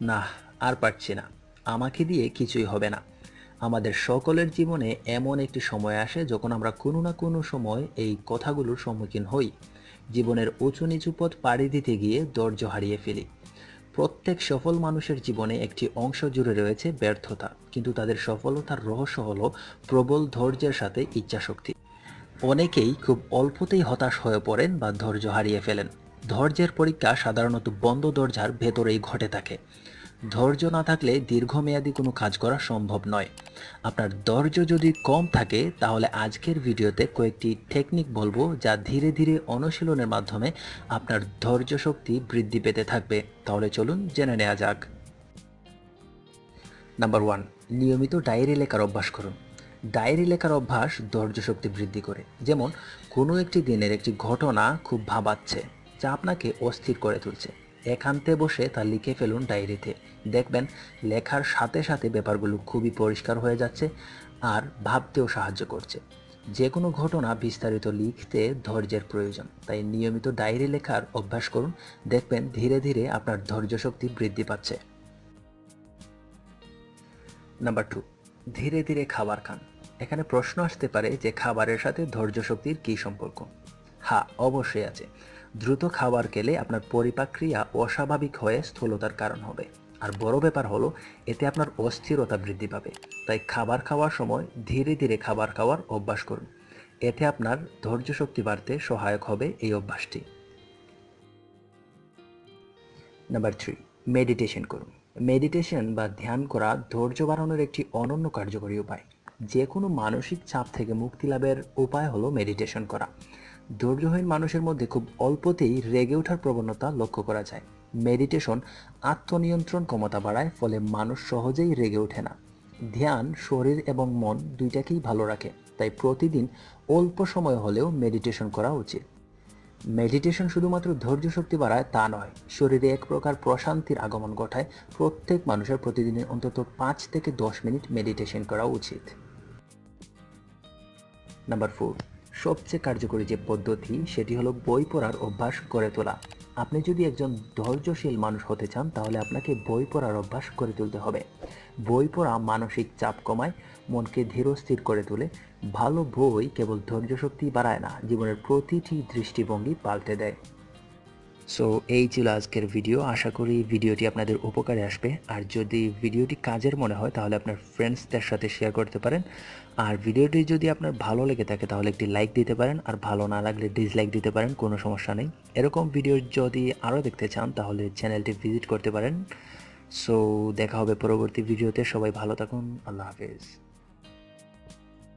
না, আর পারছি না। আমাকে দিয়ে কিছুই হবে না। আমাদের সকলের জীবনে এমন একটি সময় আসে যখন আমরা কোনো না কোনো সময় এই কথাগুলোর সম্মুখীন হই। জীবনের উঁচু নিচু পথ পাড়ি দিতে গিয়ে ধৈর্য হারিয়ে ফেলি। প্রত্যেক সফল মানুষের জীবনে একটি অংশ জুড়ে রয়েছে ব্যর্থতা। কিন্তু তাদের সফলতার রহস্য হলো প্রবল ধৈর্যের সাথে ইচ্ছাশক্তি। অনেকেই খুব অল্পতেই হতাশ হয়ে পড়েন বা ধৈর্য হারিয়ে ফেলেন। ধৈর্যের পরীক্ষা সাধারণত বন্ধ দরজার ভেতরেই ঘটে থাকে। ধৈর্য না থাকলে দীর্ঘমেয়াদী কোনো কাজ করা সম্ভব নয়। আপনার ধৈর্য যদি কম থাকে, তাহলে আজকের ভিডিওতে কয়েকটি টেকনিক বলব যা ধীরে ধীরে অনুশীলনের মাধ্যমে আপনার ধৈর্য শক্তি বৃদ্ধি পেতে থাকবে। তাহলে চলুন জেনে নেওয়া যাক। নাম্বার ওয়ান নিয়মিত ডায়েরি লেখার অভ্যাস করুন। ডায়েরি লেখার অভ্যাস ধৈর্য শক্তি বৃদ্ধি করে। যেমন, কোনো একটি দিনের একটি ঘটনা খুব ভাবাচ্ছে, যা আপনাকে অস্থির করে তুলছে। একান্তে বসে তা লিখে ফেলুন ডায়েরিতে। দেখবেন, লেখার সাথে সাথে ব্যাপারগুলো খুবই পরিষ্কার হয়ে যাচ্ছে আর ভাবতেও সাহায্য করছে। যে কোনো ঘটনা বিস্তারিত লিখতে ধৈর্যের প্রয়োজন, তাই নিয়মিত ডায়েরি লেখার অভ্যাস করুন। দেখবেন, ধীরে ধীরে আপনার ধৈর্য শক্তি বৃদ্ধি পাচ্ছে। নাম্বার টু ধীরে ধীরে খাবার খান। এখানে প্রশ্ন আসতে পারে যে খাবারের সাথে ধৈর্য শক্তির কী সম্পর্ক। হ্যাঁ অবশ্যই আছে। দ্রুত খাবার খেলে আপনার পরিপাক্রিয়া অস্বাভাবিক হয়ে স্থূলতার কারণ হবে। আর বড় ব্যাপার হলো, এতে আপনার অস্থিরতা বৃদ্ধি পাবে। তাই খাবার খাওয়ার সময় ধীরে ধীরে খাবার খাওয়ার অভ্যাস করুন। এতে আপনার ধৈর্য শক্তি বাড়তে সহায়ক হবে এই অভ্যাসটি। নাম্বার থ্রি, মেডিটেশন করুন। মেডিটেশন বা ধ্যান করা ধৈর্য বাড়ানোর একটি অনন্য কার্যকরী উপায়। যে কোনো মানসিক চাপ থেকে মুক্তি লাভের উপায় হলো মেডিটেশন করা। ধৈর্যহীন মানুষের মধ্যে খুব অল্পতেই রেগে ওঠার প্রবণতা লক্ষ্য করা যায়। মেডিটেশন আত্মনিয়ন্ত্রণ ক্ষমতা বাড়ায়, ফলে মানুষ সহজেই রেগে ওঠে না। ধ্যান, শরীর এবং মন দুইটাকেই ভালো রাখে, তাই প্রতিদিন অল্প সময় হলেও মেডিটেশন করা উচিত। মেডিটেশন শুধুমাত্র ধৈর্য শক্তি বাড়ায় তা নয়, শরীরে এক প্রকার প্রশান্তির আগমন ঘটায়। প্রত্যেক মানুষের প্রতিদিনের অন্তত পাঁচ থেকে দশ মিনিট মেডিটেশন করা উচিত। নাম্বার ফোর সবচেয়ে কার্যকরী যে পদ্ধতি, সেটি হলো বই পড়ার অভ্যাস গড়ে তোলা। আপনি যদি একজন ধৈর্যশীল মানুষ হতে চান, তাহলে আপনাকে বই পড়ার অভ্যাস করে তুলতে হবে। বই পড়া মানসিক চাপ কমায়, মনকে ধীরস্থির করে তোলে। ভালো বই কেবল ধৈর্য শক্তি বাড়ায় না, জীবনের প্রতিটি দৃষ্টিভঙ্গি পাল্টে দেয়। সো এই ছিল আজকের ভিডিও আশা করি ভিডিওটি আপনাদের উপকারে আসবে। আর যদি ভিডিওটি কাজের মনে হয়, তাহলে আপনার ফ্রেন্ডসদের সাথে শেয়ার করতে পারেন। আর ভিডিওটি যদি আপনার ভালো লেগে থাকে, তাহলে একটি লাইক দিতে পারেন। আর ভালো না লাগলে ডিসলাইক দিতে পারেন, কোনো সমস্যা নেই। এরকম ভিডিও যদি আরও দেখতে চান, তাহলে চ্যানেলটি ভিজিট করতে পারেন। সো দেখা হবে পরবর্তী ভিডিওতে সবাই ভালো থাকুন। আল্লাহ হাফেজ।